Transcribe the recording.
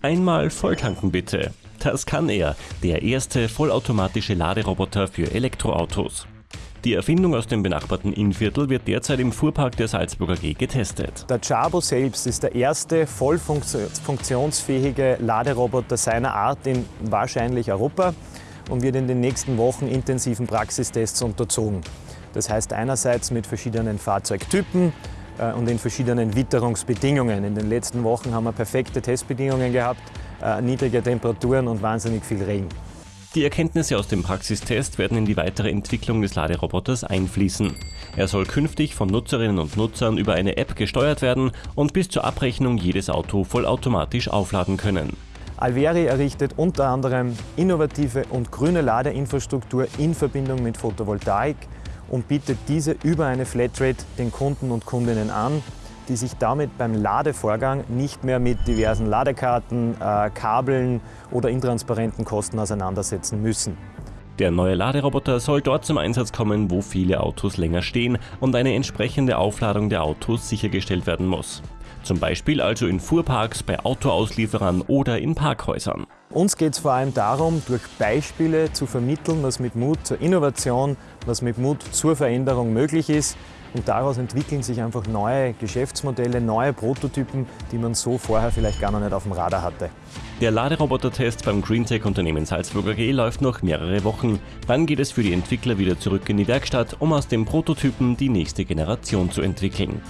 Einmal volltanken bitte. Das kann er, der erste vollautomatische Laderoboter für Elektroautos. Die Erfindung aus dem benachbarten Innviertel wird derzeit im Fuhrpark der Salzburger G getestet. Der Jabo selbst ist der erste voll funktionsfähige Laderoboter seiner Art in wahrscheinlich Europa und wird in den nächsten Wochen intensiven Praxistests unterzogen. Das heißt einerseits mit verschiedenen Fahrzeugtypen, und in verschiedenen Witterungsbedingungen. In den letzten Wochen haben wir perfekte Testbedingungen gehabt, äh, niedrige Temperaturen und wahnsinnig viel Regen. Die Erkenntnisse aus dem Praxistest werden in die weitere Entwicklung des Laderoboters einfließen. Er soll künftig von Nutzerinnen und Nutzern über eine App gesteuert werden und bis zur Abrechnung jedes Auto vollautomatisch aufladen können. Alveri errichtet unter anderem innovative und grüne Ladeinfrastruktur in Verbindung mit Photovoltaik, und bietet diese über eine Flatrate den Kunden und Kundinnen an, die sich damit beim Ladevorgang nicht mehr mit diversen Ladekarten, äh, Kabeln oder intransparenten Kosten auseinandersetzen müssen. Der neue Laderoboter soll dort zum Einsatz kommen, wo viele Autos länger stehen und eine entsprechende Aufladung der Autos sichergestellt werden muss. Zum Beispiel also in Fuhrparks, bei Autoauslieferern oder in Parkhäusern. Uns geht es vor allem darum, durch Beispiele zu vermitteln, was mit Mut zur Innovation, was mit Mut zur Veränderung möglich ist. Und daraus entwickeln sich einfach neue Geschäftsmodelle, neue Prototypen, die man so vorher vielleicht gar noch nicht auf dem Radar hatte. Der Laderoboter-Test beim Greentech-Unternehmen Salzburger G läuft noch mehrere Wochen. Dann geht es für die Entwickler wieder zurück in die Werkstatt, um aus den Prototypen die nächste Generation zu entwickeln.